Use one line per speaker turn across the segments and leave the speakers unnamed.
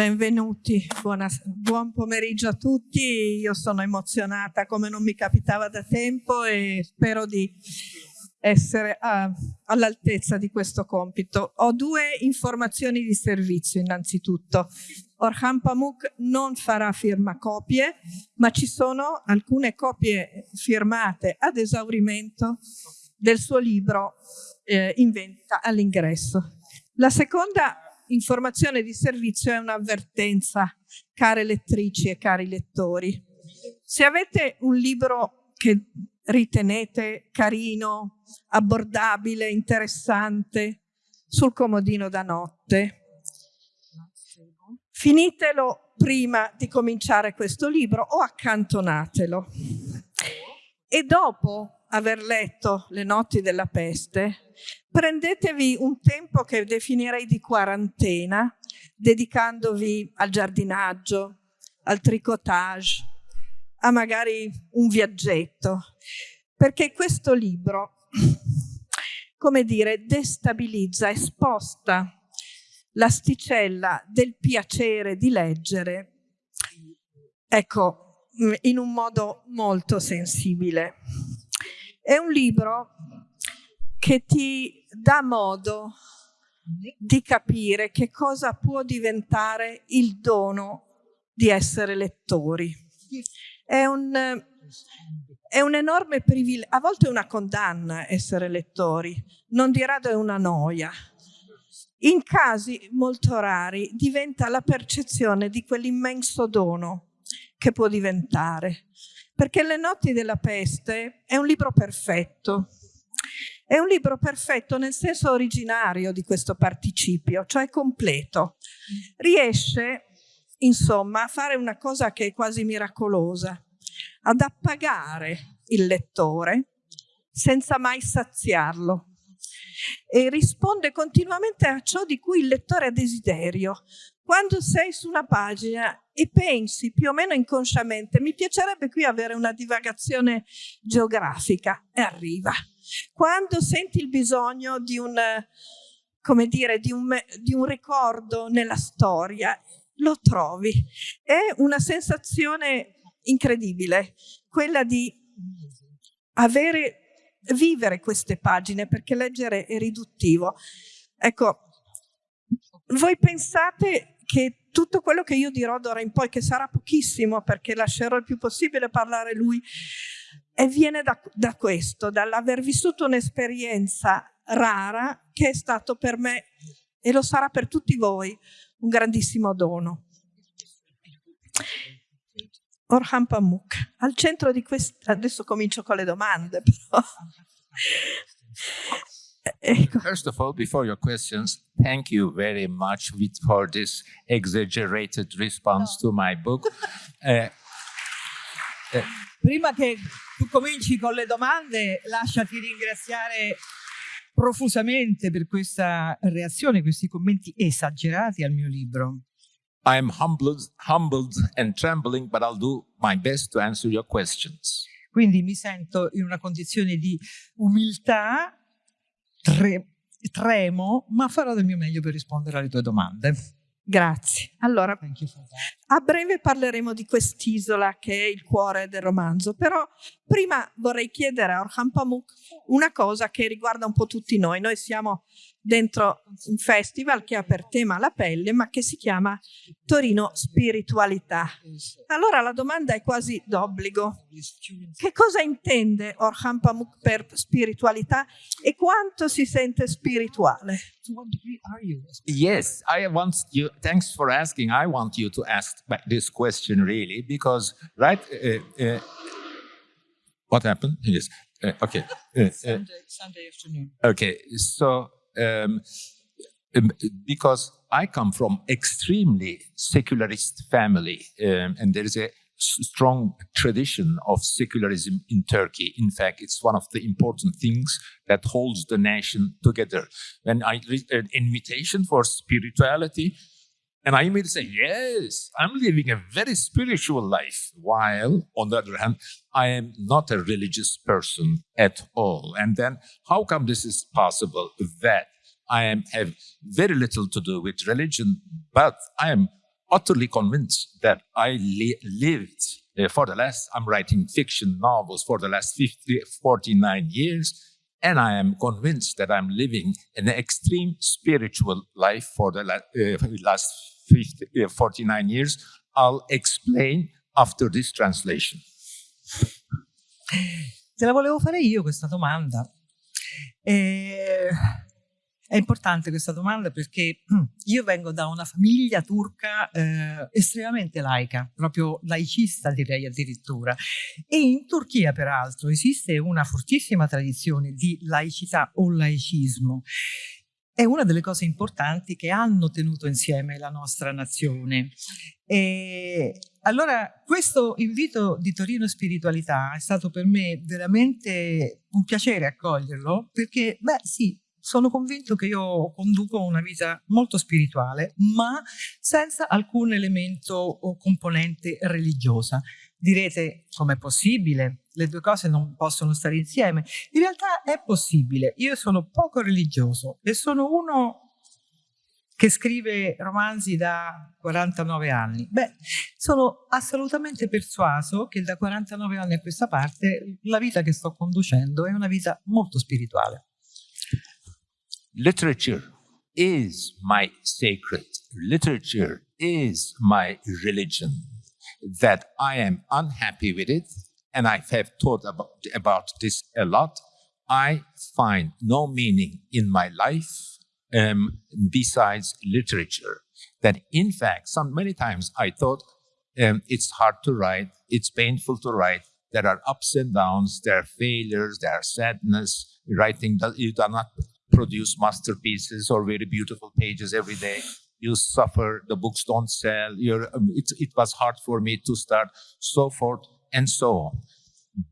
benvenuti, Buona, buon pomeriggio a tutti. Io sono emozionata come non mi capitava da tempo e spero di essere all'altezza di questo compito. Ho due informazioni di servizio innanzitutto. Orhan Pamuk non farà firmacopie, ma ci sono alcune copie firmate ad esaurimento del suo libro eh, in vendita all'ingresso. La seconda informazione di servizio è un'avvertenza, care lettrici e cari lettori. Se avete un libro che ritenete carino, abbordabile, interessante, sul comodino da notte, finitelo prima di cominciare questo libro o accantonatelo. E dopo aver letto Le notti della peste, prendetevi un tempo che definirei di quarantena, dedicandovi al giardinaggio, al tricotage, a magari un viaggetto, perché questo libro, come dire, destabilizza e sposta l'asticella del piacere di leggere, ecco, in un modo molto sensibile. È un libro che ti dà modo di capire che cosa può diventare il dono di essere lettori. È un, è un enorme privilegio, a volte è una condanna essere lettori, non di rado è una noia. In casi molto rari diventa la percezione di quell'immenso dono che può diventare. Perché Le notti della peste è un libro perfetto. È un libro perfetto nel senso originario di questo participio, cioè completo. Riesce, insomma, a fare una cosa che è quasi miracolosa, ad appagare il lettore senza mai saziarlo e risponde continuamente a ciò di cui il lettore ha desiderio. Quando sei su una pagina e pensi più o meno inconsciamente, mi piacerebbe qui avere una divagazione geografica, e arriva. Quando senti il bisogno di un, come dire, di un, di un ricordo nella storia, lo trovi. È una sensazione incredibile, quella di avere vivere queste pagine perché leggere è riduttivo. Ecco, voi pensate che tutto quello che io dirò d'ora in poi, che sarà pochissimo perché lascerò il più possibile parlare lui, e viene da, da questo, dall'aver vissuto un'esperienza rara che è stato per me, e lo sarà per tutti voi, un grandissimo dono. Orhan Pamuk. Al centro di questo, adesso comincio con le domande però.
Ecco. First of all, before your questions, thank you very much for this exaggerated response to my book.
Eh, eh. Prima che tu cominci con le domande, lasciati ringraziare profusamente per questa reazione, questi commenti esagerati al mio libro.
I am humbled, humbled and trembling, but I'll do my best to answer your questions.
Quindi mi sento in una condizione di umiltà, tre, tremo, ma farò del mio meglio per rispondere alle tue domande.
Grazie. Allora, a breve parleremo di quest'isola che è il cuore del romanzo, però prima vorrei chiedere a Orhan Pamuk una cosa che riguarda un po' tutti noi. Noi siamo dentro un festival che ha per tema la pelle ma che si chiama Torino Spiritualità. Allora la domanda è quasi d'obbligo. Che cosa intende Orhan Pamuk per spiritualità e quanto si sente spirituale?
Yes, I want you, thanks for asking. I want you to ask this question really because, right, uh, uh, what happened? Yes, uh, okay.
Uh, uh, Sunday, Sunday afternoon.
Okay, so um, um, because I come from extremely secularist family, um, and there is a strong tradition of secularism in Turkey. In fact, it's one of the important things that holds the nation together. When I read an invitation for spirituality, and I immediately say, yes, I'm living a very spiritual life. While, on the other hand, I am not a religious person at all. And then how come this is possible that I am, have very little to do with religion, but I am utterly convinced that I li lived uh, for the last, I'm writing fiction novels for the last 50, 49 years, and I am convinced that I'm living an extreme spiritual life for the uh, last 50, uh, 49 years. I'll explain after this translation.
Te la volevo fare io questa domanda. Eh, È importante questa domanda perché io vengo da una famiglia turca eh, estremamente laica, proprio laicista direi addirittura. E in Turchia peraltro esiste una fortissima tradizione di laicità o laicismo. È una delle cose importanti che hanno tenuto insieme la nostra nazione. E allora questo invito di Torino Spiritualità è stato per me veramente un piacere accoglierlo perché, beh sì, sono convinto che io conduco una vita molto spirituale, ma senza alcun elemento o componente religiosa. Direte, com'è possibile? Le due cose non possono stare insieme. In realtà è possibile. Io sono poco religioso e sono uno che scrive romanzi da 49 anni. Beh, sono assolutamente persuaso che da 49 anni a questa parte la vita che sto conducendo è una vita molto spirituale.
Literature is my sacred, literature is my religion, that I am unhappy with it, and I have thought about, about this a lot. I find no meaning in my life um, besides literature. That in fact, some many times I thought um, it's hard to write, it's painful to write, there are ups and downs, there are failures, there are sadness. Writing, does, you do not produce masterpieces or very beautiful pages every day. You suffer, the books don't sell, um, it, it was hard for me to start, so forth and so on.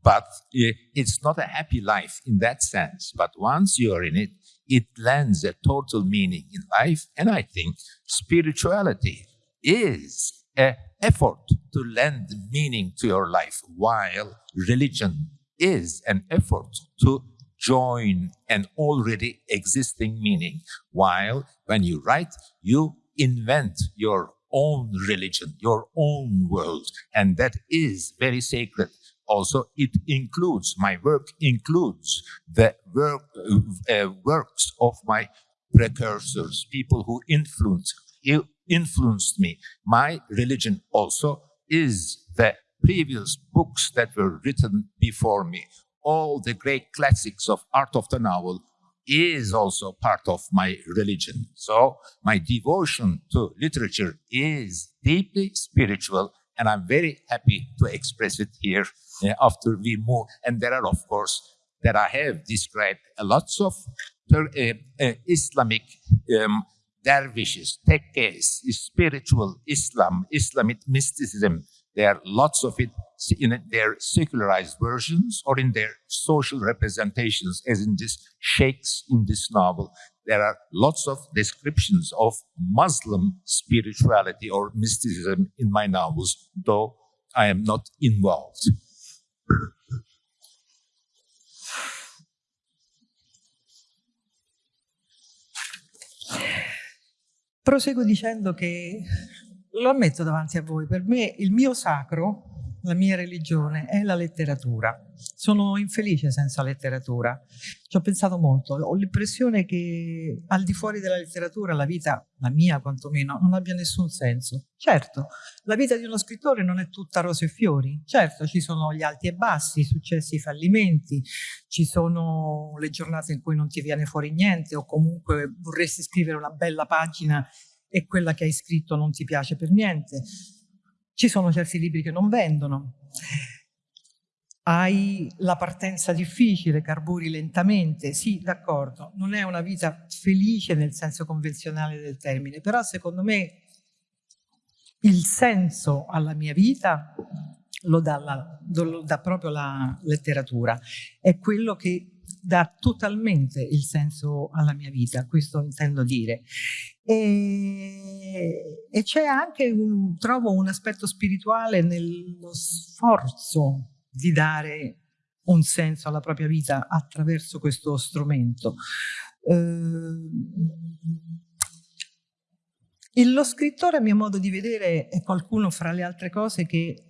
But it's not a happy life in that sense. But once you're in it, it lends a total meaning in life. And I think spirituality is an effort to lend meaning to your life, while religion is an effort to join an already existing meaning. While when you write, you invent your own religion, your own world, and that is very sacred. Also, it includes, my work includes the work, uh, works of my precursors, people who influenced, influenced me. My religion also is the previous books that were written before me all the great classics of art of the novel is also part of my religion. So my devotion to literature is deeply spiritual, and I'm very happy to express it here uh, after we move. And there are, of course, that I have described lots of uh, uh, Islamic um, dervishes, tekkes, spiritual Islam, Islamic mysticism, there are lots of it in their secularized versions or in their social representations, as in this sheikhs in this novel. There are lots of descriptions of Muslim spirituality or mysticism in my novels, though I am not involved.
Proseguo dicendo che lo ammetto davanti a voi, per me il mio sacro, la mia religione, è la letteratura. Sono infelice senza letteratura. Ci ho pensato molto. Ho l'impressione che al di fuori della letteratura la vita, la mia quantomeno, non abbia nessun senso. Certo, la vita di uno scrittore non è tutta rose e fiori. Certo, ci sono gli alti e bassi, i successi i fallimenti, ci sono le giornate in cui non ti viene fuori niente o comunque vorresti scrivere una bella pagina e quella che hai scritto non ti piace per niente. Ci sono certi libri che non vendono. Hai la partenza difficile, carburi lentamente. Sì, d'accordo, non è una vita felice nel senso convenzionale del termine, però secondo me il senso alla mia vita lo dà, la, lo dà proprio la letteratura. È quello che dà totalmente il senso alla mia vita, questo intendo dire. E, e c'è anche, un, trovo, un aspetto spirituale nello sforzo di dare un senso alla propria vita attraverso questo strumento. Eh, lo scrittore, a mio modo di vedere, è qualcuno fra le altre cose che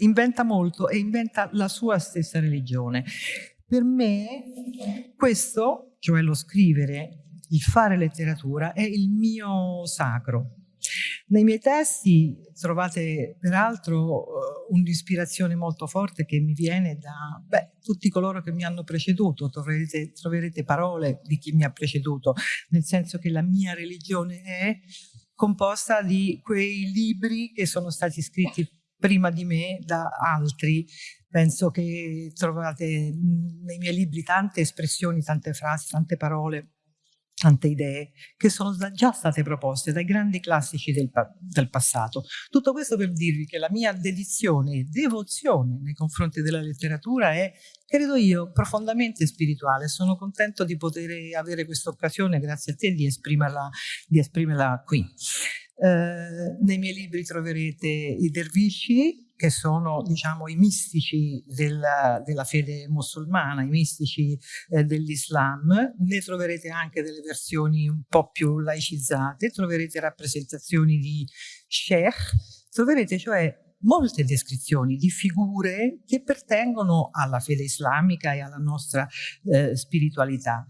inventa molto e inventa la sua stessa religione. Per me questo, cioè lo scrivere, il fare letteratura, è il mio sacro. Nei miei testi trovate peraltro eh, un'ispirazione molto forte che mi viene da beh, tutti coloro che mi hanno preceduto, troverete, troverete parole di chi mi ha preceduto, nel senso che la mia religione è composta di quei libri che sono stati scritti prima di me da altri. Penso che trovate nei miei libri tante espressioni, tante frasi, tante parole tante idee che sono già state proposte dai grandi classici del, del, passato. Tutto questo per dirvi che la mia dedizione e devozione nei confronti della letteratura è, credo io, profondamente spirituale. Sono contento di poter avere questa occasione, grazie a te, di esprimerla, di esprimerla qui. Eh, nei miei libri troverete i dervisci, che sono diciamo, i mistici della, della fede musulmana, i mistici eh, dell'Islam, ne troverete anche delle versioni un po' più laicizzate, troverete rappresentazioni di sheikh, troverete cioè molte descrizioni di figure che pertengono alla fede islamica e alla nostra eh, spiritualità.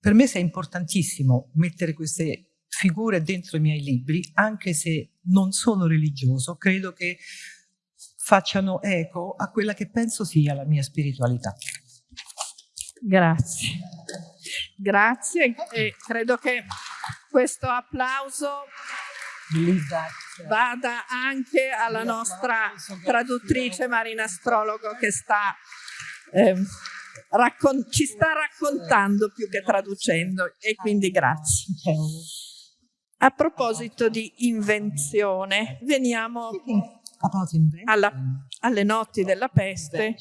Per me è importantissimo mettere queste figure dentro i miei libri, anche se non sono religioso, credo che facciano eco a quella che penso sia la mia spiritualità.
Grazie. Grazie e credo che questo applauso vada anche alla nostra traduttrice Marina Astrologo che sta, eh, ci sta raccontando più che traducendo e quindi grazie. A proposito di invenzione, veniamo alla, alle notti della peste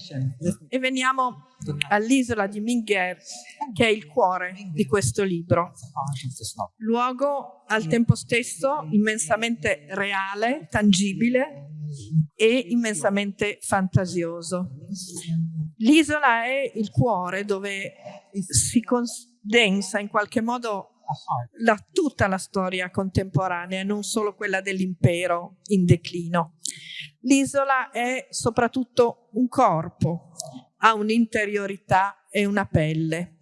e veniamo all'isola di Minguer, che è il cuore di questo libro. Luogo al tempo stesso immensamente reale, tangibile e immensamente fantasioso. L'isola è il cuore dove si condensa in qualche modo la, tutta la storia contemporanea, non solo quella dell'impero in declino. L'isola è soprattutto un corpo, ha un'interiorità e una pelle.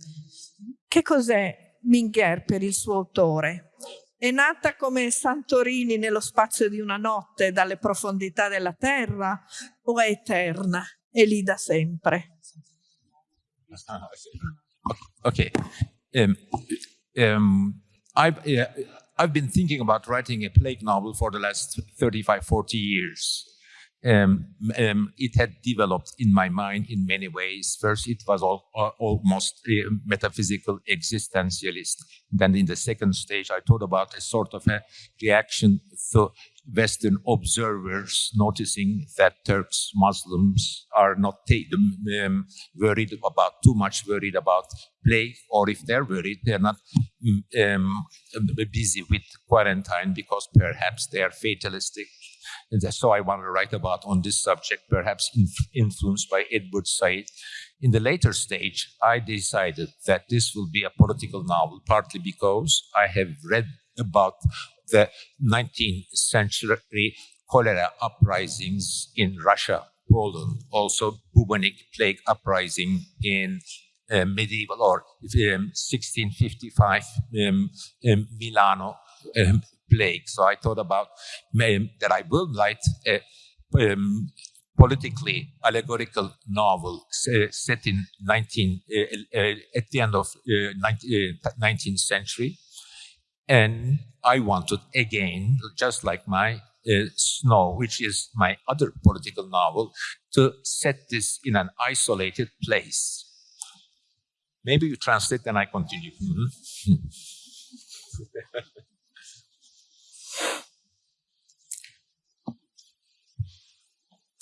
Che cos'è Minguer per il suo autore? È nata come Santorini nello spazio di una notte dalle profondità della terra o è eterna? È lì da sempre.
Ok. Um, um, I've, uh, I've been thinking about writing a plague novel for the last 35, 40 years. Um, um, it had developed in my mind in many ways. First, it was all, uh, almost a metaphysical existentialist. Then, in the second stage, I thought about a sort of a reaction to Western observers noticing that Turks, Muslims are not um, worried about too much worried about plague, or if they're worried, they're not mm, um, busy with quarantine because perhaps they are fatalistic so I want to write about on this subject, perhaps inf influenced by Edward Said. In the later stage, I decided that this will be a political novel, partly because I have read about the 19th century cholera uprisings in Russia, Poland, also bubonic plague uprising in uh, medieval or um, 1655 um, um, Milano um, plague. So I thought about um, that I will write a um, politically allegorical novel uh, set in 19 uh, uh, at the end of 19, 19th uh, century. And I wanted again, just like my uh, Snow, which is my other political novel, to set this in an isolated place. Maybe you translate and I continue. Mm -hmm.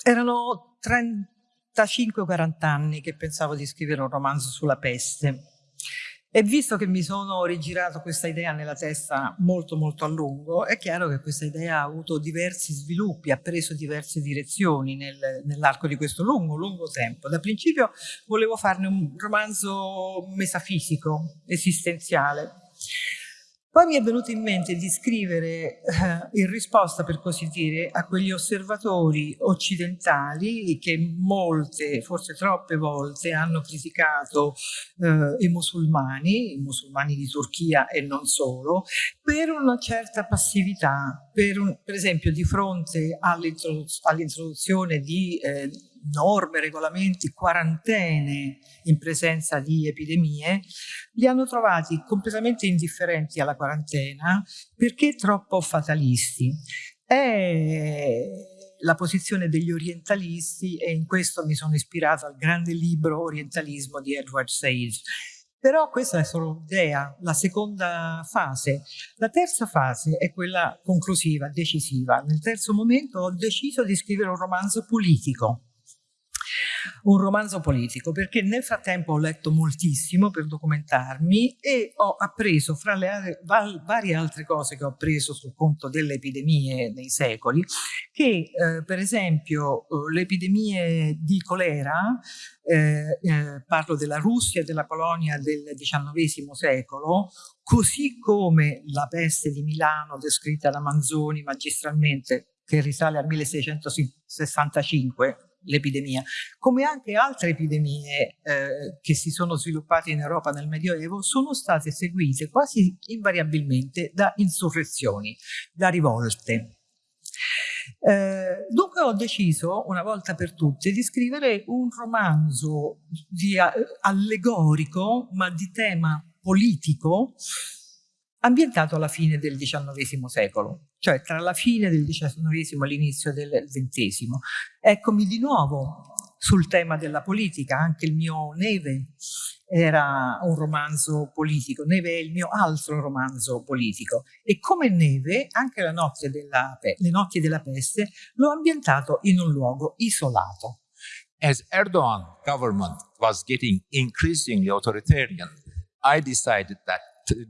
Erano 35-40 anni che pensavo di scrivere un romanzo sulla peste e visto che mi sono rigirato questa idea nella testa molto molto a lungo, è chiaro che questa idea ha avuto diversi sviluppi, ha preso diverse direzioni nel, nell'arco di questo lungo, lungo tempo. Da principio volevo farne un romanzo metafisico, esistenziale. Poi mi è venuto in mente di scrivere eh, in risposta, per così dire, a quegli osservatori occidentali che molte, forse troppe volte, hanno criticato eh, i musulmani, i musulmani di Turchia e non solo, per una certa passività, per, un, per esempio di fronte all'introduzione di eh, norme, regolamenti, quarantene in presenza di epidemie, li hanno trovati completamente indifferenti alla quarantena perché troppo fatalisti. È la posizione degli orientalisti e in questo mi sono ispirato al grande libro Orientalismo di Edward Sage. Però questa è solo un'idea, la seconda fase. La terza fase è quella conclusiva, decisiva. Nel terzo momento ho deciso di scrivere un romanzo politico un romanzo politico, perché nel frattempo ho letto moltissimo per documentarmi e ho appreso, fra le varie altre cose che ho appreso sul conto delle epidemie nei secoli, che eh, per esempio eh, le epidemie di colera, eh, eh, parlo della Russia e della Polonia del XIX secolo, così come la peste di Milano descritta da Manzoni magistralmente che risale al 1665, l'epidemia, come anche altre epidemie eh, che si sono sviluppate in Europa nel Medioevo sono state seguite quasi invariabilmente da insurrezioni, da rivolte. Eh, dunque ho deciso, una volta per tutte, di scrivere un romanzo di, uh, allegorico, ma di tema politico, ambientato alla fine del XIX secolo, cioè tra la fine del XIX e l'inizio del XX. Eccomi di nuovo sul tema della politica, anche il mio Neve era un romanzo politico, Neve è il mio altro romanzo politico e come Neve anche della, Le notti della peste l'ho ambientato in un luogo isolato.
As Erdogan government was getting increasingly authoritarian, I decided that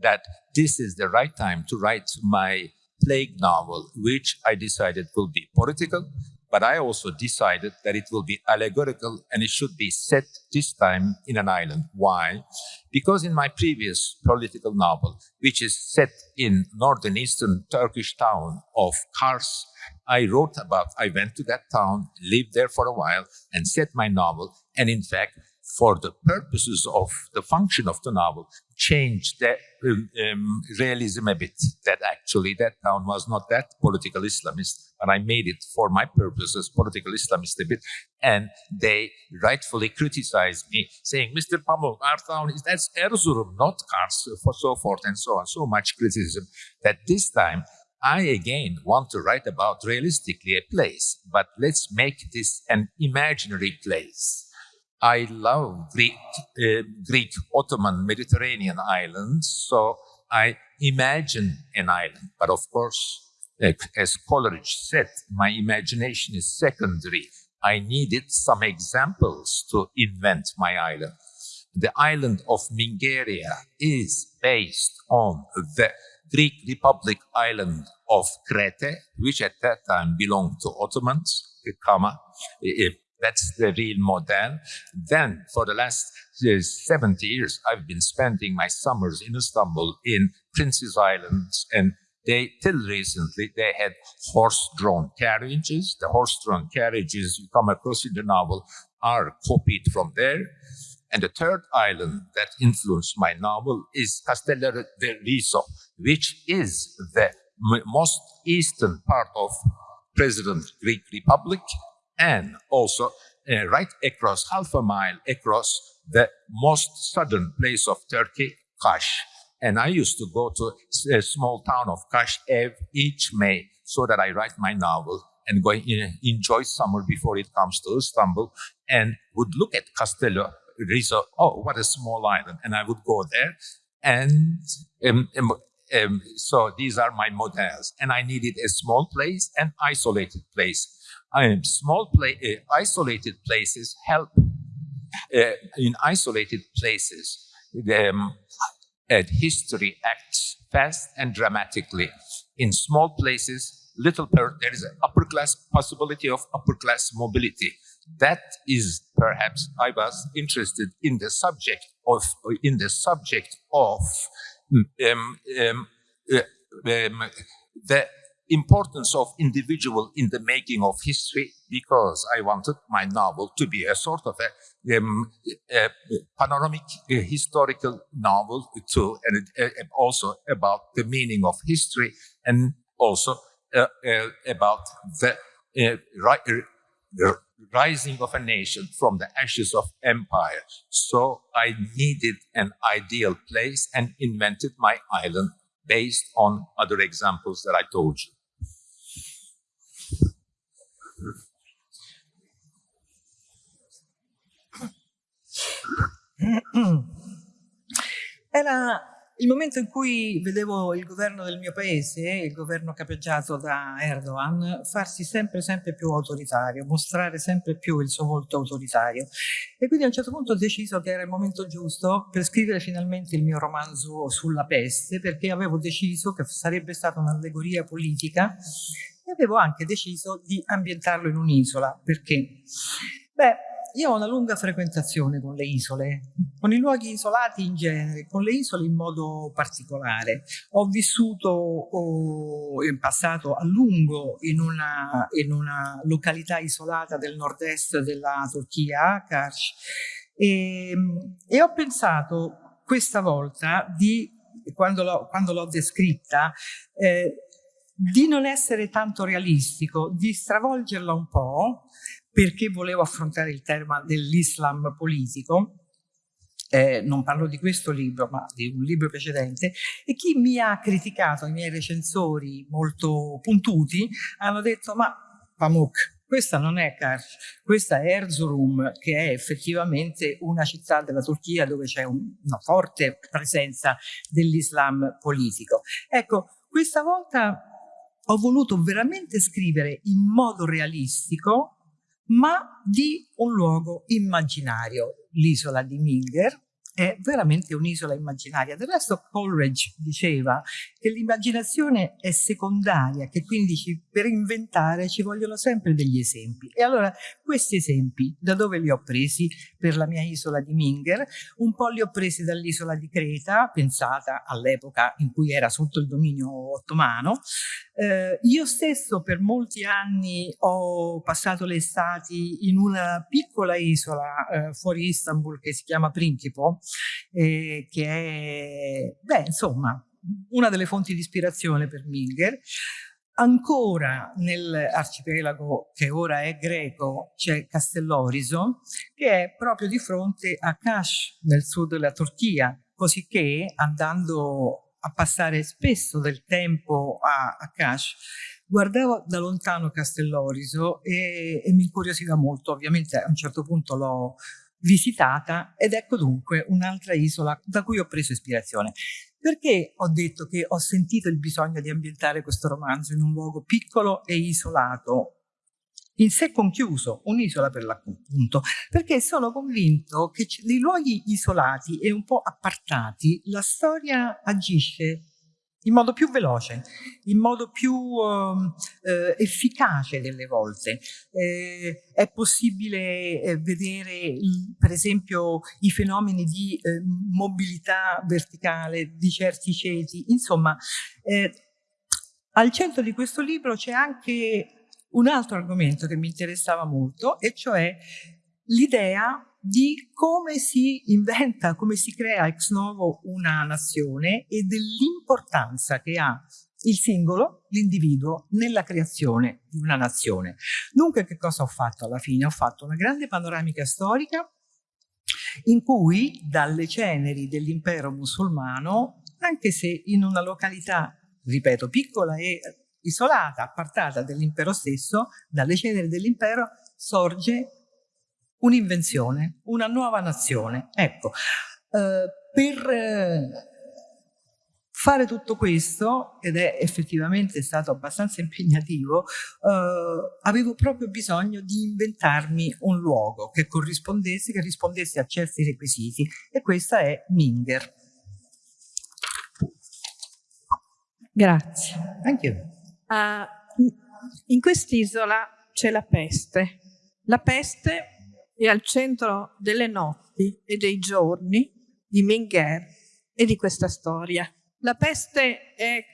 that this is the right time to write my plague novel, which I decided will be political, but I also decided that it will be allegorical and it should be set this time in an island. Why? Because in my previous political novel, which is set in northern eastern Turkish town of Kars, I wrote about, I went to that town, lived there for a while, and set my novel. And in fact, for the purposes of the function of the novel, changed the um, um, realism a bit. That actually that town was not that political Islamist, and I made it for my purposes political Islamist a bit. And they rightfully criticized me, saying, "Mr. Pamuk, our town is that's Erzurum, not Kars, for so forth and so on." So much criticism that this time. I again want to write about realistically a place, but let's make this an imaginary place I love Greek, uh, Greek Ottoman Mediterranean islands, so I imagine an island. But of course, as Coleridge said, my imagination is secondary. I needed some examples to invent my island. The island of Mingeria is based on the Greek Republic island of Crete, which at that time belonged to Ottomans, comma, that's the real model. Then for the last uh, 70 years, I've been spending my summers in Istanbul in Prince's Islands and they, till recently, they had horse-drawn carriages. The horse-drawn carriages you come across in the novel are copied from there. And the third island that influenced my novel is Castello del Riso, which is the most eastern part of President Greek Republic and also uh, right across half a mile across the most southern place of Turkey, Kash. And I used to go to a small town of Kash each May so that I write my novel and go in, enjoy summer before it comes to Istanbul and would look at Castello Rizzo. Oh, what a small island. And I would go there and um, um, um, so these are my models. And I needed a small place and isolated place um, small uh, isolated places help uh, in isolated places um, history acts fast and dramatically. In small places little there is an upper class possibility of upper class mobility. That is perhaps i was interested in the subject of in the subject of um, um, uh, um, the importance of individual in the making of history because I wanted my novel to be a sort of a, um, a panoramic a historical novel too, and uh, also about the meaning of history and also uh, uh, about the uh, rising of a nation from the ashes of empire. So I needed an ideal place and invented my island based on other examples that I told you.
Era il momento in cui vedevo il governo del mio paese, il governo capeggiato da Erdogan, farsi sempre, sempre più autoritario, mostrare sempre più il suo volto autoritario. E quindi a un certo punto ho deciso che era il momento giusto per scrivere finalmente il mio romanzo sulla peste, perché avevo deciso che sarebbe stata un'allegoria politica e avevo anche deciso di ambientarlo in un'isola. Perché? Beh, io ho una lunga frequentazione con le isole, con i luoghi isolati in genere, con le isole in modo particolare. Ho vissuto oh, in passato a lungo in una, in una, località isolata del nord-est della Turchia, Kars, e, e ho pensato questa volta di, quando l'ho descritta, eh, di non essere tanto realistico, di stravolgerla un po', perché volevo affrontare il tema dell'Islam politico, eh, non parlo di questo libro, ma di un libro precedente, e chi mi ha criticato, i miei recensori molto puntuti, hanno detto, ma Pamuk, questa non è Kars, questa è Erzurum, che è effettivamente una città della Turchia dove c'è un, una forte presenza dell'Islam politico. Ecco, questa volta ho voluto veramente scrivere in modo realistico ma di un luogo immaginario, l'isola di Minger, è veramente un'isola immaginaria. Del resto Coleridge diceva che l'immaginazione è secondaria, che quindi ci, per inventare ci vogliono sempre degli esempi. E allora questi esempi da dove li ho presi per la mia isola di Minger? Un po' li ho presi dall'isola di Creta, pensata all'epoca in cui era sotto il dominio ottomano. Eh, io stesso per molti anni ho passato le estati in una piccola isola eh, fuori Istanbul che si chiama Principo, eh, che è, beh, insomma, una delle fonti di ispirazione per Milger. Ancora nell'arcipelago che ora è greco c'è Castelloriso che è proprio di fronte a Kash nel sud della Turchia, così che andando a passare spesso del tempo a, a Kash guardavo da lontano Castelloriso e, e mi incuriosiva molto, ovviamente a un certo punto l'ho visitata ed ecco dunque un'altra isola da cui ho preso ispirazione. Perché ho detto che ho sentito il bisogno di ambientare questo romanzo in un luogo piccolo e isolato, in sé conchiuso, un'isola per l'appunto, perché sono convinto che nei luoghi isolati e un po' appartati la storia agisce in modo più veloce, in modo più uh, eh, efficace delle volte. Eh, è possibile eh, vedere per esempio i fenomeni di eh, mobilità verticale di certi ceti, insomma eh, al centro di questo libro c'è anche un altro argomento che mi interessava molto e cioè l'idea di come si inventa, come si crea ex novo una nazione e dell'importanza che ha il singolo, l'individuo, nella creazione di una nazione. Dunque che cosa ho fatto alla fine? Ho fatto una grande panoramica storica in cui dalle ceneri dell'impero musulmano, anche se in una località, ripeto, piccola e isolata, appartata dall'impero stesso, dalle ceneri dell'impero sorge un'invenzione, una nuova nazione. Ecco, eh, per eh, fare tutto questo, ed è effettivamente stato abbastanza impegnativo, eh, avevo proprio bisogno di inventarmi un luogo che corrispondesse, che rispondesse a certi requisiti e questa è Minger.
Grazie.
Anche
Uh, in quest'isola c'è la peste. La peste è al centro delle notti e dei giorni di Minguer e di questa storia. La peste è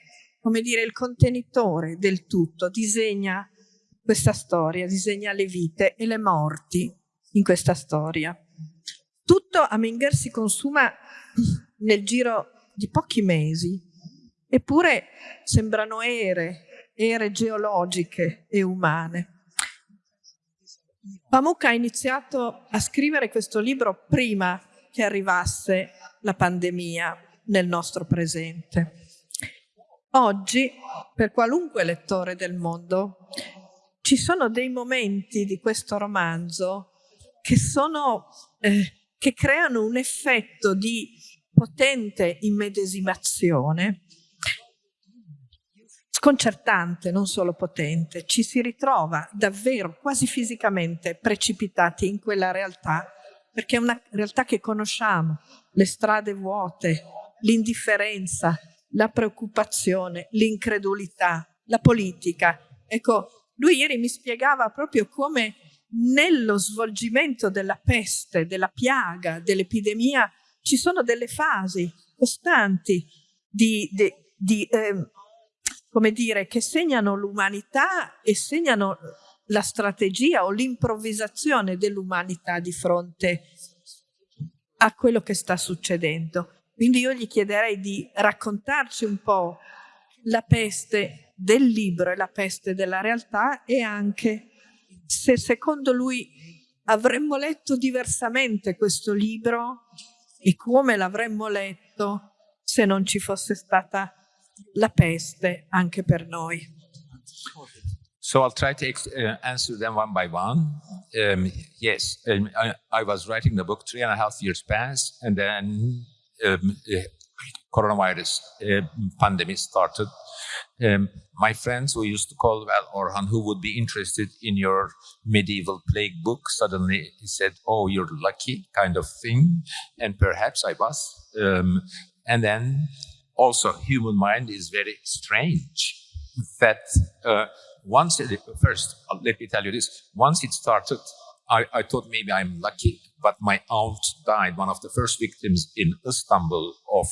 come dire, il contenitore del tutto, disegna questa storia, disegna le vite e le morti in questa storia. Tutto a Menger si consuma nel giro di pochi mesi, eppure sembrano ere, ere geologiche e umane. Pamuk ha iniziato a scrivere questo libro prima che arrivasse la pandemia nel nostro presente. Oggi, per qualunque lettore del mondo, ci sono dei momenti di questo romanzo che, sono, eh, che creano un effetto di potente immedesimazione, sconcertante, non solo potente, ci si ritrova davvero quasi fisicamente precipitati in quella realtà, perché è una realtà che conosciamo, le strade vuote, l'indifferenza, la preoccupazione, l'incredulità, la politica. Ecco, lui ieri mi spiegava proprio come nello svolgimento della peste, della piaga, dell'epidemia, ci sono delle fasi costanti di, di, di eh, come dire, che segnano l'umanità e segnano la strategia o l'improvvisazione dell'umanità di fronte a quello che sta succedendo. Quindi io gli chiederei di raccontarci un po' la peste del libro e la peste della realtà e anche se secondo lui avremmo letto diversamente questo libro e come l'avremmo letto se non ci fosse stata la peste anche per noi.
So I'll try to uh, answer them one by one. Um, yes, um, I, I, was writing the book three and a half years past, and then um, coronavirus uh, pandemic started. Um, my friends who used to call well Orhan, who would be interested in your medieval plague book, suddenly he said, "Oh, you're lucky," kind of thing, and perhaps I was. Um, and then also, human mind is very strange. That uh, once, it, first, let me tell you this: once it started, I, I thought maybe I'm lucky, but my aunt died, one of the first victims in Istanbul of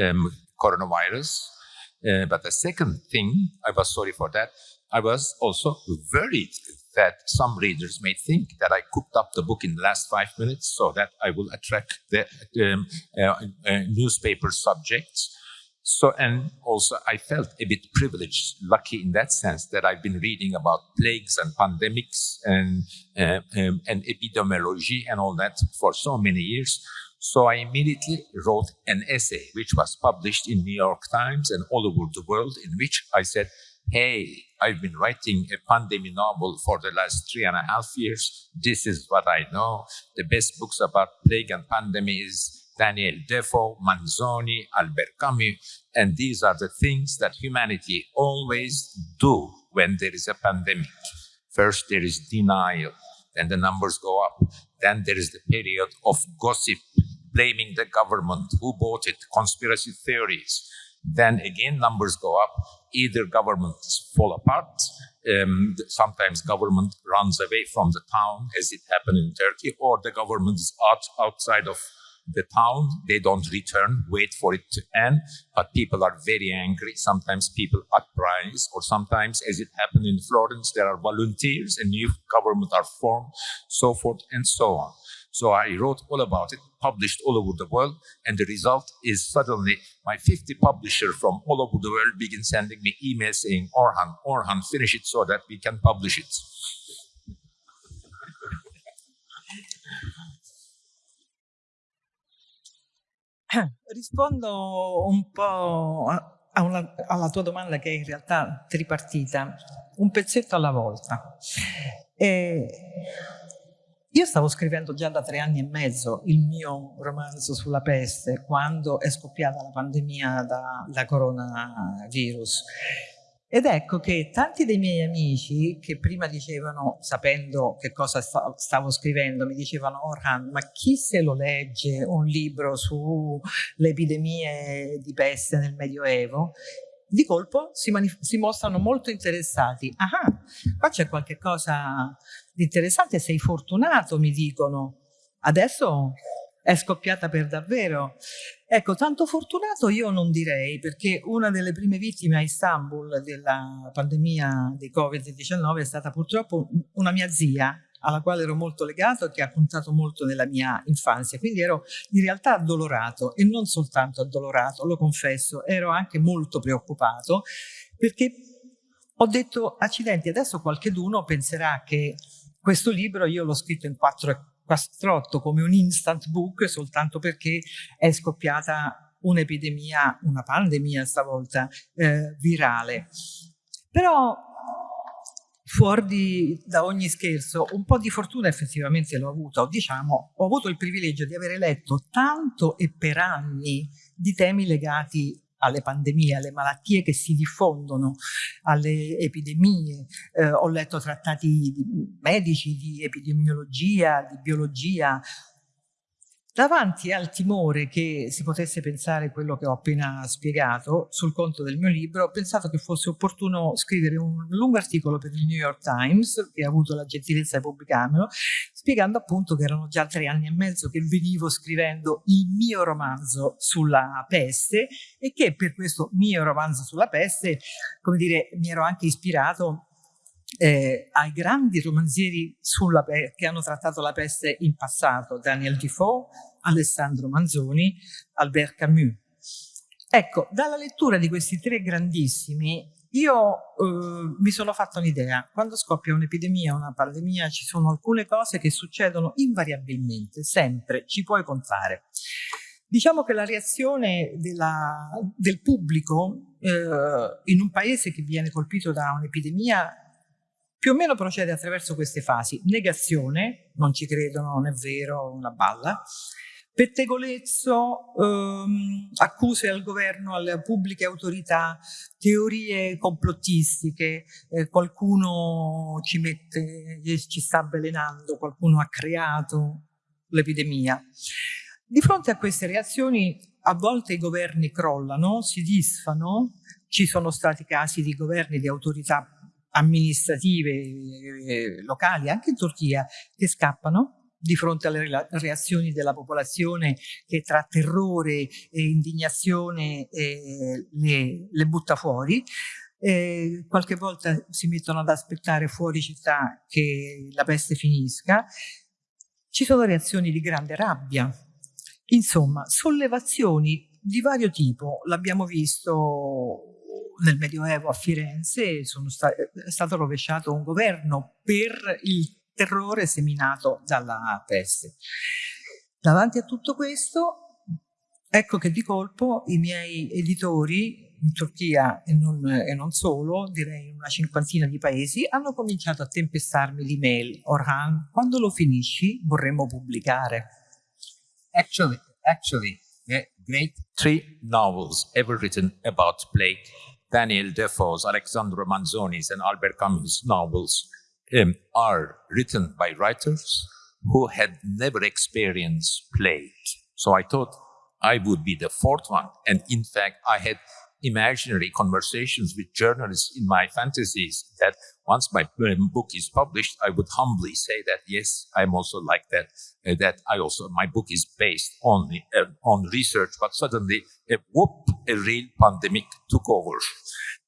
um, coronavirus uh, but the second thing, I was sorry for that, I was also worried that some readers may think that I cooked up the book in the last five minutes so that I will attract the um, uh, uh, newspaper subjects. So, and also I felt a bit privileged, lucky in that sense that I've been reading about plagues and pandemics and, uh, um, and epidemiology and all that for so many years. So I immediately wrote an essay, which was published in New York Times and all over the world, in which I said, hey, I've been writing a pandemic novel for the last three and a half years. This is what I know. The best books about plague and pandemic is Daniel Defoe, Manzoni, Albert Camus, and these are the things that humanity always do when there is a pandemic. First, there is denial, then the numbers go up. Then there is the period of gossip, blaming the government, who bought it, conspiracy theories. Then again, numbers go up. Either governments fall apart, um, sometimes government runs away from the town, as it happened in Turkey, or the government is out, outside of the town. They don't return, wait for it to end, but people are very angry. Sometimes people uprise, or sometimes, as it happened in Florence, there are volunteers and new government are formed, so forth and so on. So I wrote all about it, published all over the world, and the result is suddenly my 50 publisher from all over the world begin sending me emails saying, Orhan, Orhan, finish it so that we can publish it.
Rispondo un po' una, alla tua domanda che è in realtà tripartita, un pezzetto alla volta. E io stavo scrivendo già da tre anni e mezzo il mio romanzo sulla peste quando è scoppiata la pandemia da, da coronavirus ed ecco che tanti dei miei amici che prima dicevano, sapendo che cosa stavo scrivendo, mi dicevano Orhan, ma chi se lo legge un libro sulle epidemie di peste nel Medioevo? Di colpo si, si mostrano molto interessati. Ah, qua c'è qualche cosa di interessante, sei fortunato, mi dicono. Adesso è scoppiata per davvero. Ecco, tanto fortunato io non direi, perché una delle prime vittime a Istanbul della pandemia di Covid-19 è stata purtroppo una mia zia, alla quale ero molto legato e che ha contato molto nella mia infanzia. Quindi ero in realtà addolorato e non soltanto addolorato, lo confesso, ero anche molto preoccupato perché ho detto, accidenti, adesso qualcheduno penserà che questo libro io l'ho scritto in 4,48 come un instant book soltanto perché è scoppiata un'epidemia, una pandemia stavolta, eh, virale. Però fuori da ogni scherzo, un po' di fortuna effettivamente l'ho avuto, diciamo, ho avuto il privilegio di avere letto tanto e per anni di temi legati alle pandemie, alle malattie che si diffondono, alle epidemie. Eh, ho letto trattati medici di epidemiologia, di biologia, Davanti al timore che si potesse pensare quello che ho appena spiegato sul conto del mio libro, ho pensato che fosse opportuno scrivere un lungo articolo per il New York Times, che ha avuto la gentilezza di pubblicarmelo, spiegando appunto che erano già tre anni e mezzo che venivo scrivendo il mio romanzo sulla peste e che per questo mio romanzo sulla peste, come dire, mi ero anche ispirato eh, ai grandi romanzieri che hanno trattato la peste in passato, Daniel Defoe, Alessandro Manzoni, Albert Camus. Ecco, dalla lettura di questi tre grandissimi io eh, mi sono fatta un'idea, quando scoppia un'epidemia, una pandemia, ci sono alcune cose che succedono invariabilmente, sempre, ci puoi contare. Diciamo che la reazione della, del pubblico eh, in un paese che viene colpito da un'epidemia più o meno procede attraverso queste fasi. Negazione, non ci credo, non è vero, una balla. Pettegolezzo, ehm, accuse al governo, alle pubbliche autorità, teorie complottistiche, eh, qualcuno ci mette, ci sta avvelenando, qualcuno ha creato l'epidemia. Di fronte a queste reazioni a volte i governi crollano, si disfano, ci sono stati casi di governi, di autorità amministrative eh, locali, anche in Turchia, che scappano di fronte alle reazioni della popolazione che tra terrore e indignazione eh, le, le, butta fuori. Eh, qualche volta si mettono ad aspettare fuori città che la peste finisca. Ci sono reazioni di grande rabbia. Insomma, sollevazioni di vario tipo. L'abbiamo visto nel Medioevo a Firenze sta è stato rovesciato un governo per il terrore seminato dalla peste. Davanti a tutto questo, ecco che di colpo i miei editori in Turchia e non, e non, solo, direi in una cinquantina di paesi, hanno cominciato a tempestarmi l'email. Orhan, quando lo finisci vorremmo pubblicare.
Actually, actually, the great three novels ever written about plague Daniel Defoe's, Alexandro Manzoni's, and Albert Camus' novels um, are written by writers who had never experienced plague. So I thought I would be the fourth one. And in fact, I had imaginary conversations with journalists in my fantasies that once my book is published, I would humbly say that, yes, I'm also like that, uh, that I also, my book is based on, uh, on research, but suddenly, a whoop, a real pandemic took over.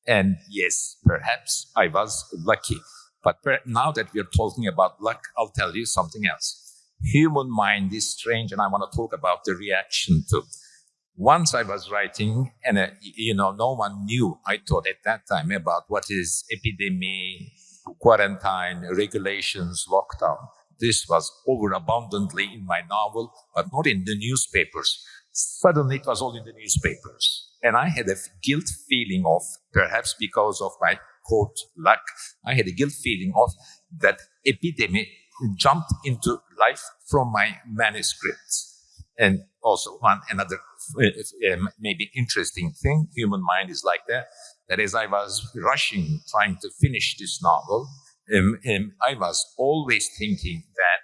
And yes, perhaps I was lucky. But now that we're talking about luck, I'll tell you something else. Human mind is strange, and I want to talk about the reaction to once I was writing, and uh, you know, no one knew. I thought at that time about what is epidemic, quarantine, regulations, lockdown. This was overabundantly in my novel, but not in the newspapers. Suddenly, it was all in the newspapers, and I had a guilt feeling of, perhaps because of my quote luck, I had a guilt feeling of that epidemic jumped into life from my manuscripts. And also one another maybe interesting thing, human mind is like that, that as I was rushing, trying to finish this novel, um, um, I was always thinking that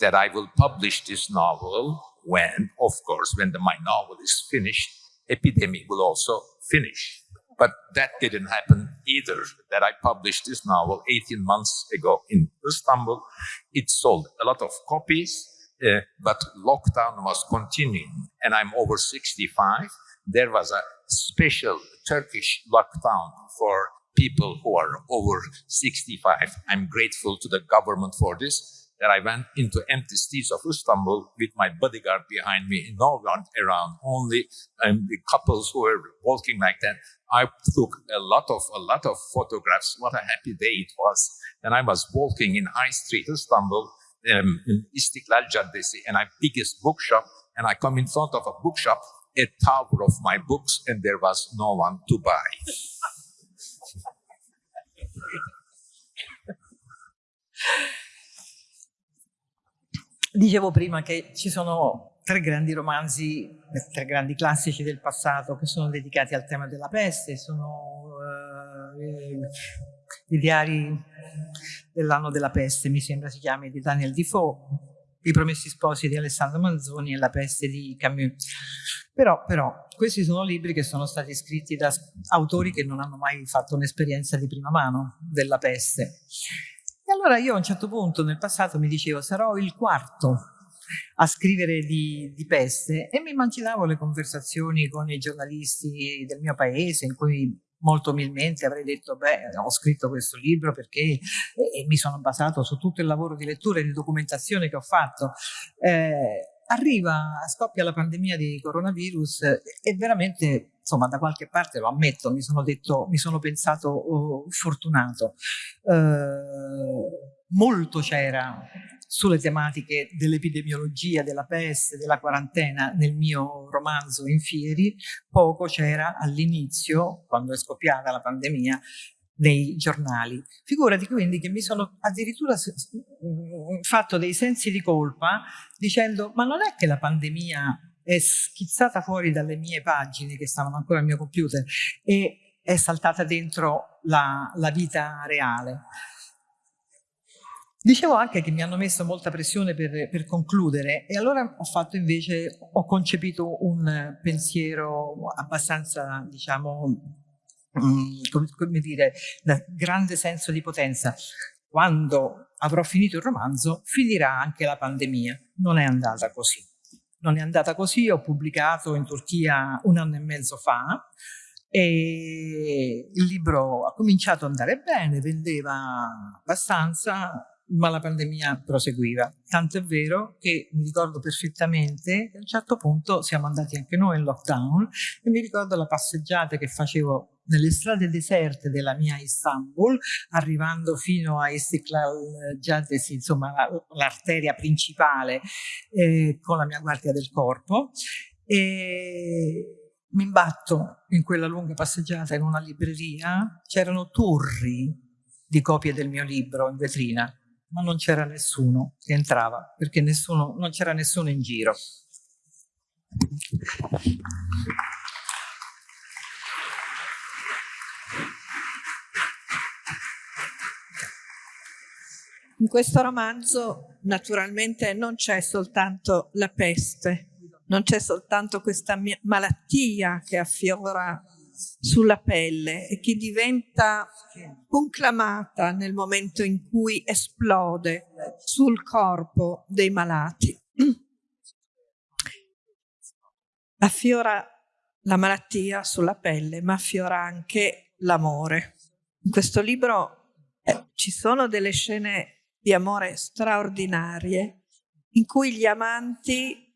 that I will publish this novel when, of course, when the, my novel is finished, epidemic will also finish. But that didn't happen either. That I published this novel 18 months ago in Istanbul. It sold a lot of copies uh, but lockdown was continuing, and I'm over 65. There was a special Turkish lockdown for people who are over 65. I'm grateful to the government for this. That I went into empty streets of Istanbul with my bodyguard behind me, no one around, only um, the couples who were walking like that. I took a lot of a lot of photographs. What a happy day it was! And I was walking in High Street, Istanbul, um, in Istiklal Caddesi, and I biggest bookshop, and I come in front of a bookshop, a tower of my books, and there was no one to buy.
Dicevo prima che ci sono tre grandi romanzi, tre grandi classici del passato che sono dedicati al tema della peste, sono uh, i diari dell'anno della peste, mi sembra si chiami, di Daniel Defoe, I Promessi Sposi di Alessandro Manzoni e La peste di Camus. Però, però, questi sono libri che sono stati scritti da autori che non hanno mai fatto un'esperienza di prima mano della peste. E allora io a un certo punto nel passato mi dicevo sarò il quarto a scrivere di, di, peste e mi immaginavo le conversazioni con i giornalisti del mio paese in cui molto umilmente avrei detto beh ho scritto questo libro perché eh, mi sono basato su tutto il lavoro di lettura e di documentazione che ho fatto eh, arriva, scoppia la pandemia di coronavirus e veramente, insomma, da qualche parte lo ammetto, mi sono detto, mi sono pensato oh, fortunato. Eh, molto c'era sulle tematiche dell'epidemiologia, della peste, della quarantena nel mio romanzo Infieri, poco c'era all'inizio, quando è scoppiata la pandemia, nei giornali. Figurati quindi che mi sono addirittura mm, fatto dei sensi di colpa dicendo ma non è che la pandemia è schizzata fuori dalle mie pagine che stavano ancora al mio computer e è saltata dentro la, la vita reale. Dicevo anche che mi hanno messo molta pressione per, per, concludere e allora ho fatto invece, ho concepito un pensiero abbastanza, diciamo, Mm, come dire, da grande senso di potenza. Quando avrò finito il romanzo, finirà anche la pandemia. Non è andata così. Non è andata così, ho pubblicato in Turchia un anno e mezzo fa e il libro ha cominciato ad andare bene, vendeva abbastanza, ma la pandemia proseguiva. Tanto è vero che mi ricordo perfettamente che a un certo punto siamo andati anche noi in lockdown e mi ricordo la passeggiata che facevo nelle strade deserte della mia Istanbul, arrivando fino a Istiklal Caddesi, insomma l'arteria principale eh, con la mia guardia del corpo. E mi imbatto in quella lunga passeggiata in una libreria, c'erano turri di copie del mio libro in vetrina ma non c'era nessuno che entrava perché nessuno, non c'era nessuno in giro.
In questo romanzo naturalmente non c'è soltanto la peste, non c'è soltanto questa malattia che affiora sulla pelle e che diventa conclamata nel momento in cui esplode sul corpo dei malati. Affiora la malattia sulla pelle, ma affiora anche l'amore. In questo libro eh, ci sono delle scene di amore straordinarie in cui gli amanti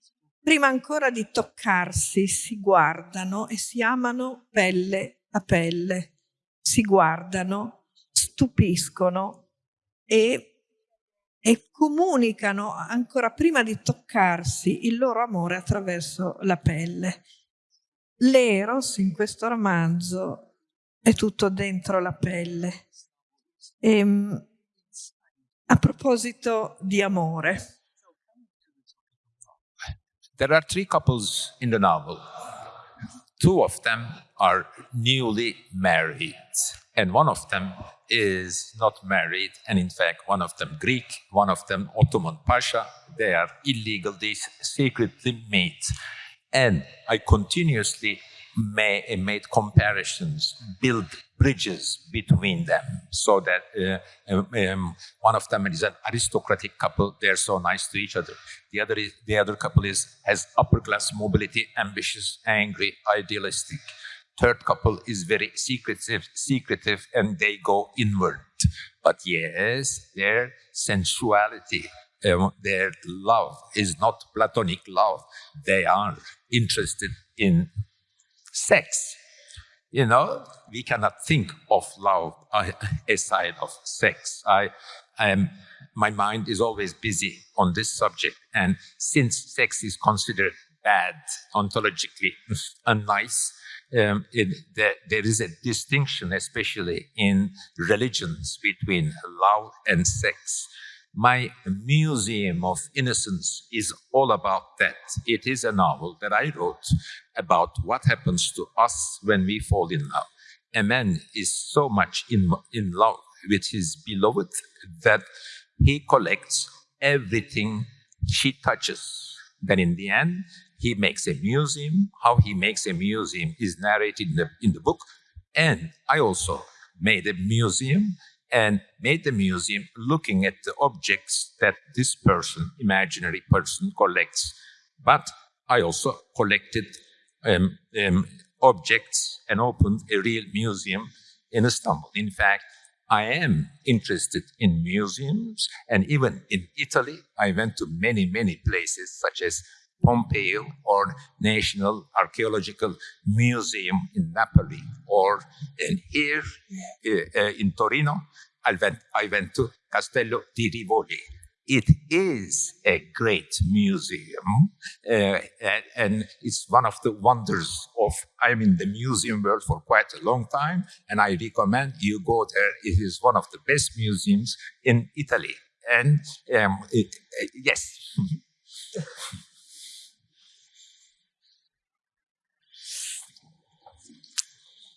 prima ancora di toccarsi si guardano e si amano pelle a pelle, si guardano, stupiscono e, e comunicano ancora prima di toccarsi il loro amore attraverso la pelle. L'eros in questo romanzo è tutto dentro la pelle. E, ehm, a proposito di amore,
There are three couples in the novel. Two of them are newly married, and one of them is not married, and in fact, one of them Greek, one of them Ottoman Pasha. They are illegal, they secretly meet. And I continuously made comparisons, build bridges between them. So that uh, um, um, one of them is an aristocratic couple. They're so nice to each other. The other is, the other couple is has upper class mobility ambitious angry idealistic. Third couple is very secretive secretive and they go inward. But yes their sensuality um, their love is not platonic love. They are interested in sex you know, we cannot think of love aside of sex. I, I am, my mind is always busy on this subject. And since sex is considered bad, ontologically unnice, um, it, there, there is a distinction, especially in religions, between love and sex. My Museum of Innocence is all about that. It is a novel that I wrote about what happens to us when we fall in love. A man is so much in, in love with his beloved that he collects everything she touches. Then in the end, he makes a museum. How he makes a museum is narrated in the, in the book. And I also made a museum and made the museum looking at the objects that this person, imaginary person, collects. But I also collected um, um, objects and opened a real museum in Istanbul. In fact, I am interested in museums and even in Italy, I went to many, many places such as Pompeii or National Archaeological Museum in Napoli or in here uh, uh, in Torino, I went, I went to Castello di Rivoli. It is a great museum, uh, and, it's one of the wonders of. I'm in the museum world for quite a long time, and I recommend you go there. It is one of the best museums in Italy. And um, it, uh, yes.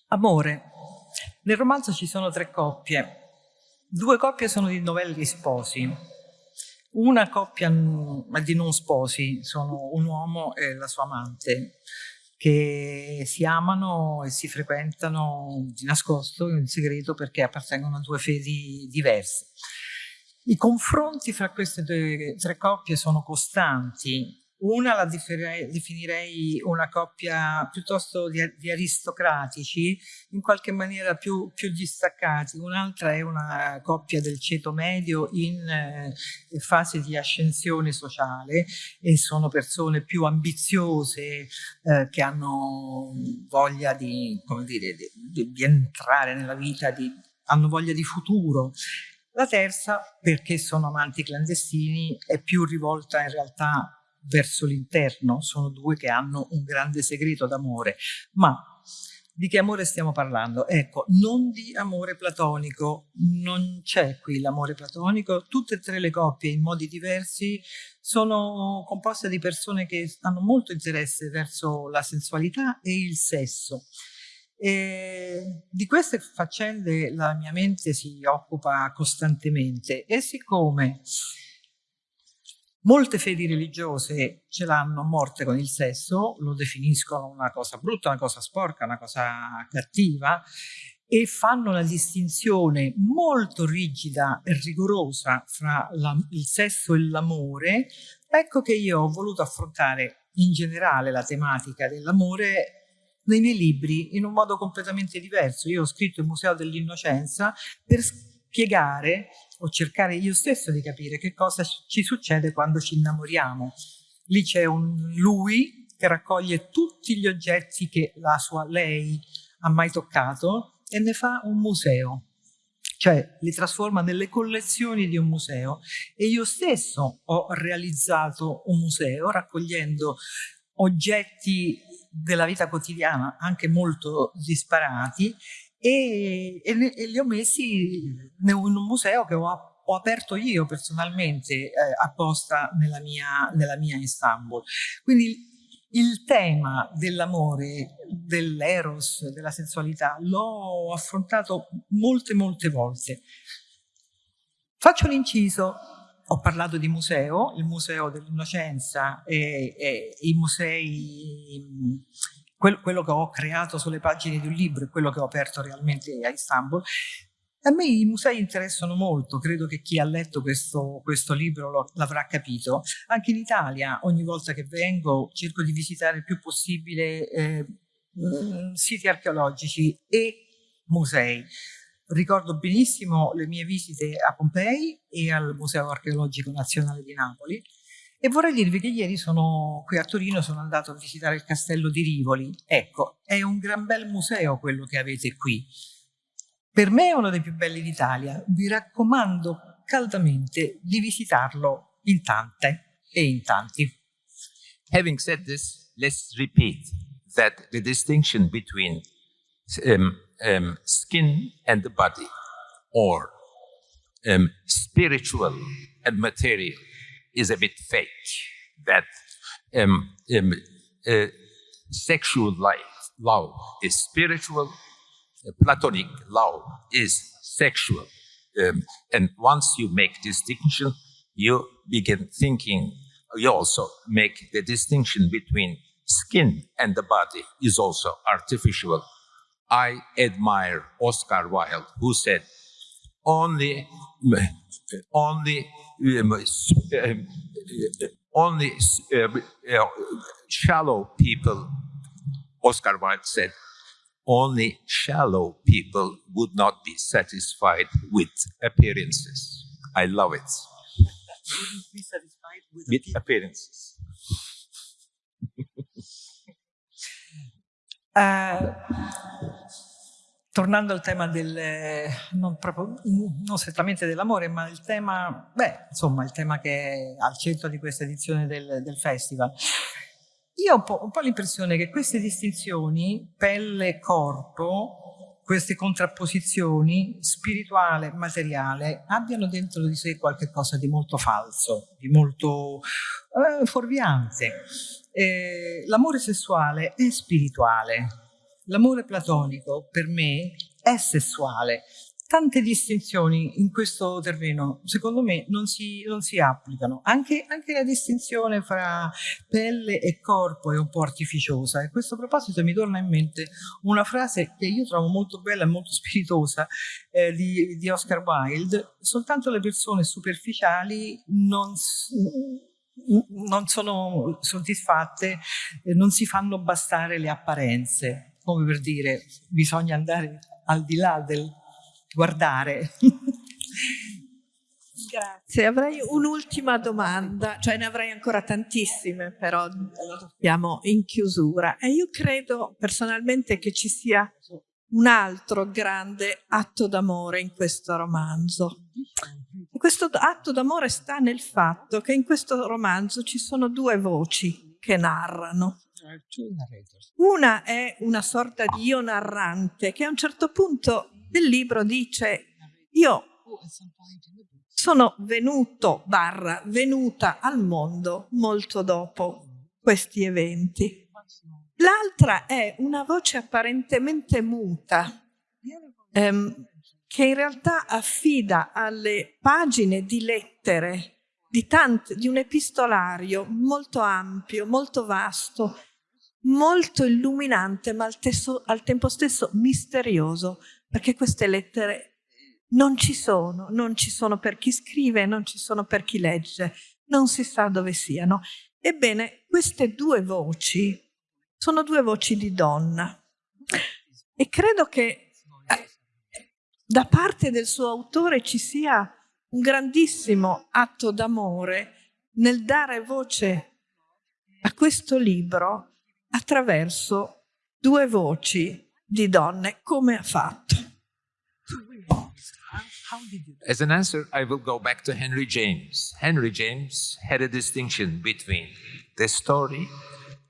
Amore. Nel romanzo ci sono tre coppie. Due coppie sono di novelli sposi. Una coppia di non sposi sono un uomo e la sua amante che si amano e si frequentano di nascosto, in segreto, perché appartengono a due fedi diverse. I confronti fra queste due, tre coppie sono costanti una la definirei una coppia piuttosto di, di aristocratici, in qualche maniera più, più distaccati, un'altra è una coppia del ceto medio in eh, fase di ascensione sociale e sono persone più ambiziose eh, che hanno voglia di, dire, di, di entrare nella vita, di, hanno voglia di futuro. La terza, perché sono amanti clandestini, è più rivolta in realtà verso l'interno, sono due che hanno un grande segreto d'amore, ma di che amore stiamo parlando? Ecco, non di amore platonico, non c'è qui l'amore platonico, tutte e tre le coppie in modi diversi sono composte di persone che hanno molto interesse verso la sensualità e il sesso. E di queste faccende la mia mente si occupa costantemente e siccome Molte fedi religiose ce l'hanno morte con il sesso, lo definiscono una cosa brutta, una cosa sporca, una cosa cattiva e fanno una distinzione molto rigida e rigorosa fra la, il sesso e l'amore, ecco che io ho voluto affrontare in generale la tematica dell'amore nei miei libri in un modo completamente diverso. Io ho scritto il Museo dell'Innocenza per spiegare o cercare io stesso di capire che cosa ci succede quando ci innamoriamo. Lì c'è un lui che raccoglie tutti gli oggetti che la sua lei ha mai toccato e ne fa un museo cioè li trasforma nelle collezioni di un museo e io stesso ho realizzato un museo raccogliendo oggetti della vita quotidiana anche molto disparati e, e, e li ho messi in un museo che ho, ho aperto io personalmente eh, apposta nella mia, nella mia Istanbul. Quindi il tema dell'amore, dell'eros, della sensualità l'ho affrontato molte molte volte. Faccio un inciso, ho parlato di museo, il Museo dell'Innocenza e, e, i musei quello, che ho creato sulle pagine di un libro e quello che ho aperto realmente a Istanbul. A me i musei interessano molto, credo che chi ha letto questo, questo libro l'avrà capito. Anche in Italia, ogni volta che vengo, cerco di visitare il più possibile eh, mm, siti archeologici e musei. Ricordo benissimo le mie visite a Pompei e al Museo Archeologico Nazionale di Napoli e vorrei dirvi che ieri sono qui a Torino, sono andato a visitare il castello di Rivoli. Ecco, è un gran bel museo quello che avete qui. Per me è uno dei più belli d'Italia. Vi raccomando caldamente di visitarlo in tante e in tanti.
Having said this, let's repeat that the distinction between um, um, skin and the body, or um, spiritual and material, is a bit fake. That um, um, uh, sexual life, love is spiritual, uh, platonic love is sexual. Um, and once you make distinction, you begin thinking, you also make the distinction between skin and the body is also artificial I admire Oscar Wilde, who said, only, only, um, um, only uh, shallow people, Oscar Wilde said, only shallow people would not be satisfied with appearances. I love it.
Be satisfied with,
with appearances.
Uh, tornando al tema del, non, proprio, non strettamente dell'amore, ma il tema, beh, insomma, il tema che è al centro di questa edizione del, del festival. Io ho un po', po l'impressione che queste distinzioni, pelle e corpo, queste contrapposizioni, spirituale, materiale, abbiano dentro di sé qualcosa di molto falso, di molto eh, fuorviante eh, l'amore sessuale è spirituale, l'amore platonico per me è sessuale. Tante distinzioni in questo terreno, secondo me, non si, non si applicano. Anche, anche, la distinzione fra pelle e corpo è un po' artificiosa. E a questo proposito mi torna in mente una frase che io trovo molto bella e molto spiritosa eh, di, di Oscar Wilde. Soltanto le persone superficiali non non sono soddisfatte, non si fanno bastare le apparenze, come per dire bisogna andare al di là del guardare.
Grazie, avrei un'ultima domanda, cioè ne avrei ancora tantissime, però siamo in chiusura e io credo personalmente che ci sia un altro grande atto d'amore in questo romanzo. E questo atto d'amore sta nel fatto che in questo romanzo ci sono due voci che narrano. Una è una sorta di io narrante che a un certo punto del libro dice io sono venuto barra venuta al mondo molto dopo questi eventi. L'altra è una voce apparentemente muta, ehm, che in realtà affida alle pagine di lettere di, tante, di un epistolario molto ampio, molto vasto, molto illuminante, ma al, tesso, al tempo stesso misterioso, perché queste lettere non ci sono, non ci sono per chi scrive, non ci sono per chi legge, non si sa dove siano. Ebbene, queste due voci sono due voci di donna e credo che eh, da parte del suo autore ci sia un grandissimo atto d'amore nel dare voce a questo libro attraverso due voci di donne, come ha fatto.
As an answer, I will go back to Henry James. Henry James had a distinction between the story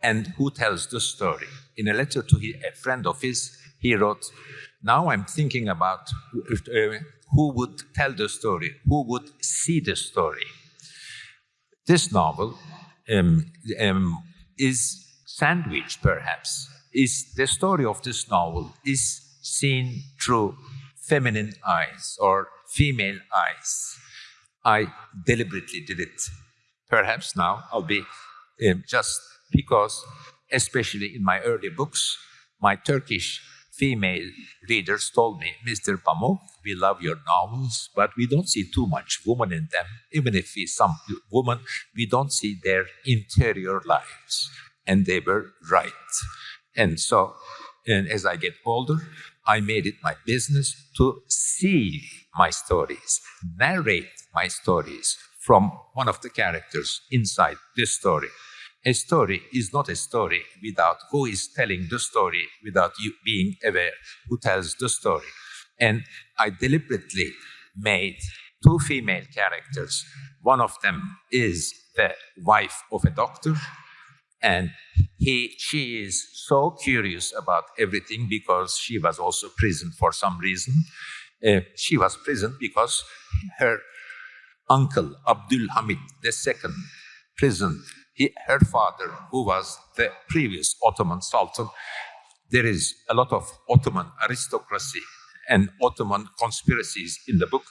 and who tells the story. In a letter to a friend of his, he wrote, Now I'm thinking about uh, who would tell the story, who would see the story. This novel um, um, is sandwiched, perhaps, is the story of this novel is seen through feminine eyes or female eyes. I deliberately did it. Perhaps now I'll be um, just because especially in my early books, my Turkish female readers told me, Mr. Pamuk, we love your novels, but we don't see too much woman in them. Even if we some woman, we don't see their interior lives. And they were right. And so, and as I get older, I made it my business to see my stories, narrate my stories from one of the characters inside this story. A story is not a story without who is telling the story, without you being aware who tells the story. And I deliberately made two female characters. One of them is the wife of a doctor, and he, she is so curious about everything because she was also prisoned for some reason. Uh, she was prisoned because her uncle, Abdul Hamid II, prisoned he, her father, who was the previous Ottoman Sultan. There is a lot of Ottoman aristocracy and Ottoman conspiracies in the book.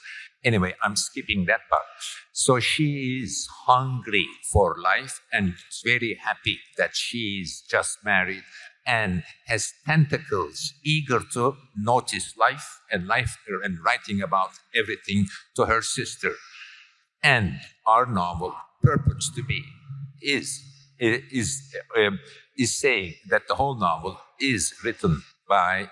Anyway, I'm skipping that part. So she is hungry for life and very happy that she is just married and has tentacles, eager to notice life and life and writing about everything to her sister. And our novel purports to be is is um, is saying that the whole novel is written by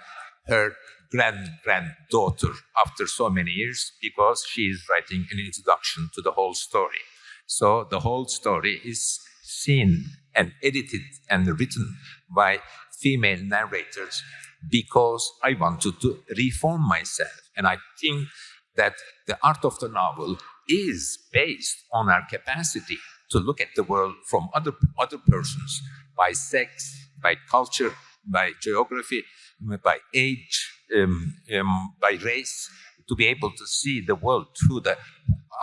her grand granddaughter after so many years because she is writing an introduction to the whole story. So the whole story is seen and edited and written by female narrators because I wanted to reform myself. And I think that the art of the novel is based on our capacity to look at the world from other, other persons by sex, by culture, by geography, by age, um, um, by race, to be able to see the world through the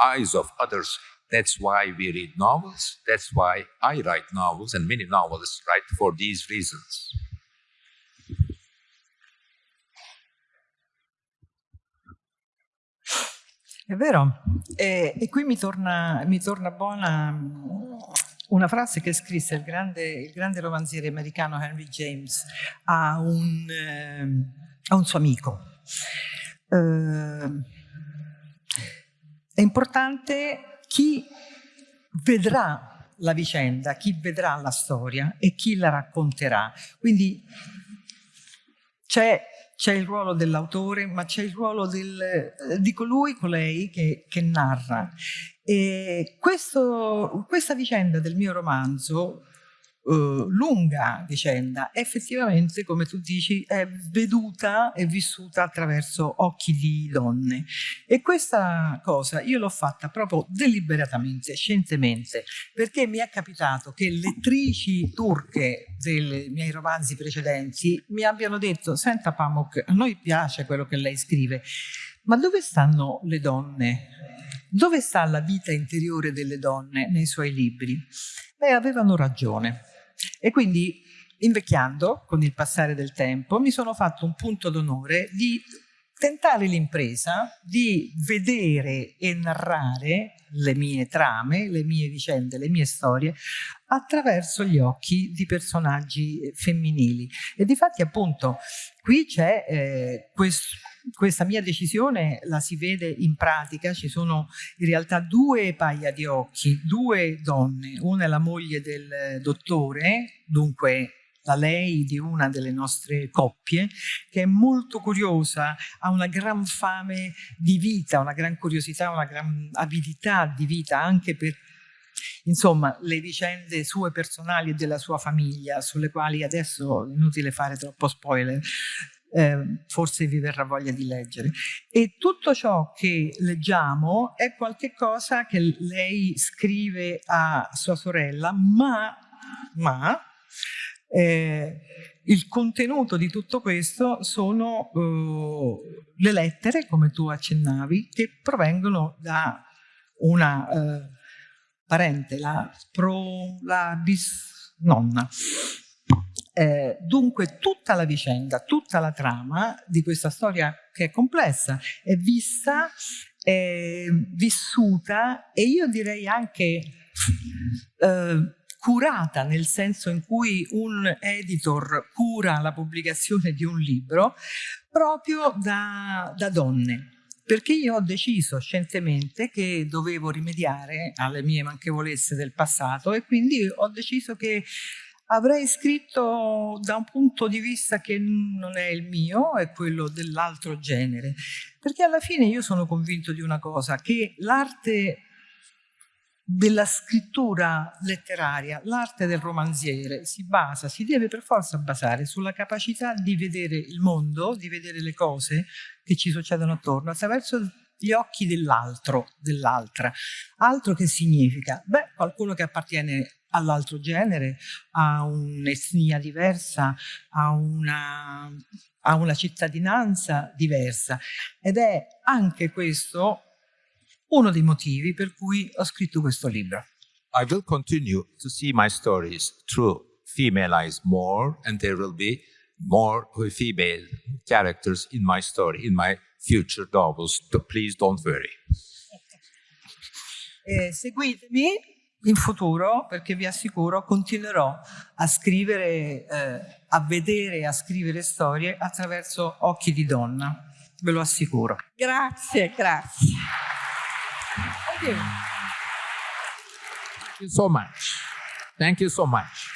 eyes of others. That's why we read novels. That's why I write novels, and many novelists write for these reasons.
È vero, e, e qui mi torna, mi torna, buona mm, una frase che scrisse il grande, il grande romanziere americano Henry James a un, eh, a un suo amico. Eh, è importante chi vedrà la vicenda, chi vedrà la storia e chi la racconterà. Quindi c'è c'è il ruolo dell'autore, ma c'è il ruolo del, eh, di colui, colei che, che narra. E questo, questa vicenda del mio romanzo Uh, lunga vicenda, effettivamente, come tu dici, è veduta e vissuta attraverso occhi di donne. E questa cosa io l'ho fatta proprio deliberatamente, scientemente, perché mi è capitato che lettrici turche dei miei romanzi precedenti mi abbiano detto, senta Pamuk, a noi piace quello che lei scrive, ma dove stanno le donne? Dove sta la vita interiore delle donne nei suoi libri? Beh, avevano ragione e quindi invecchiando con il passare del tempo mi sono fatto un punto d'onore di tentare l'impresa di vedere e narrare le mie trame, le mie vicende, le mie storie attraverso gli occhi di personaggi femminili. E di fatti appunto qui c'è eh, questo questa mia decisione la si vede in pratica, ci sono in realtà due paia di occhi, due donne, una è la moglie del dottore, dunque la lei di una delle nostre coppie, che è molto curiosa, ha una gran fame di vita, una gran curiosità, una gran avidità di vita anche per insomma le vicende sue personali e della sua famiglia, sulle quali adesso è inutile fare troppo spoiler, eh, forse vi verrà voglia di leggere. E tutto ciò che leggiamo è qualcosa che lei scrive a sua sorella, ma, ma eh, il contenuto di tutto questo sono uh, le lettere, come tu accennavi, che provengono da una uh, parente, la, pro, la bisnonna. Eh, dunque tutta la vicenda, tutta la trama di questa storia che è complessa è vista, è vissuta e io direi anche eh, curata nel senso in cui un editor cura la pubblicazione di un libro proprio da, da donne. Perché io ho deciso scientemente che dovevo rimediare alle mie manchevolezze del passato e quindi ho deciso che avrei scritto da un punto di vista che non è il mio, è quello dell'altro genere, perché alla fine io sono convinto di una cosa, che l'arte della scrittura letteraria, l'arte del romanziere si basa, si deve per forza basare sulla capacità di vedere il mondo, di vedere le cose che ci succedono attorno attraverso gli occhi dell'altro, dell'altra. Altro che significa? Beh, qualcuno che appartiene all'altro genere, a un'etnia diversa, a una, a una cittadinanza diversa. Ed è anche questo uno dei motivi per cui ho scritto questo libro.
I will continue to see my stories through female eyes more and there will be more female characters in my story, in my future novels. Please don't worry.
Eh, seguitemi in futuro perché vi assicuro continuerò a scrivere, eh, a vedere e a scrivere storie attraverso occhi di donna, ve lo assicuro.
Grazie, grazie.
Thank you. Thank you so much. Thank you so much.